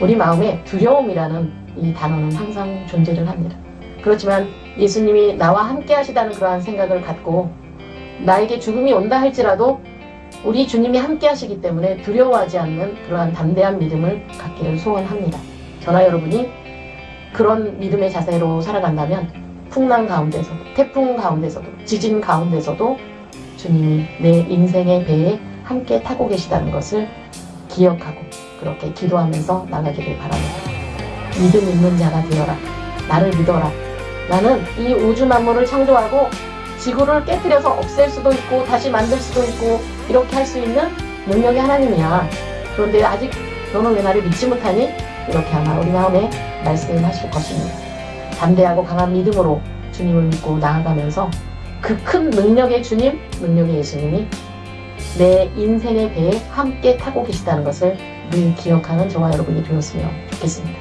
우리 마음에 두려움이라는 이 단어는 항상 존재를 합니다. 그렇지만 예수님이 나와 함께 하시다는 그러한 생각을 갖고 나에게 죽음이 온다 할지라도 우리 주님이 함께 하시기 때문에 두려워하지 않는 그러한 담대한 믿음을 갖기를 소원합니다. 저나 여러분이 그런 믿음의 자세로 살아간다면 풍랑 가운데서도 태풍 가운데서도 지진 가운데서도 주님이 내 인생의 배에 함께 타고 계시다는 것을 기억하고 그렇게 기도하면서 나가기를 바랍니다. 믿음 있는 자가 되어라. 나를 믿어라. 나는 이 우주 만물을 창조하고 지구를 깨뜨려서 없앨 수도 있고 다시 만들 수도 있고 이렇게 할 수 있는 능력이 하나님이야. 그런데 아직 너는 왜 나를 믿지 못하니? 이렇게 아마 우리 마음에 말씀을 하실 것입니다. 담대하고 강한 믿음으로 주님을 믿고 나아가면서 그 큰 능력의 주님, 능력의 예수님이 내 인생의 배에 함께 타고 계시다는 것을 늘 기억하는 저와 여러분이 되었으면 좋겠습니다.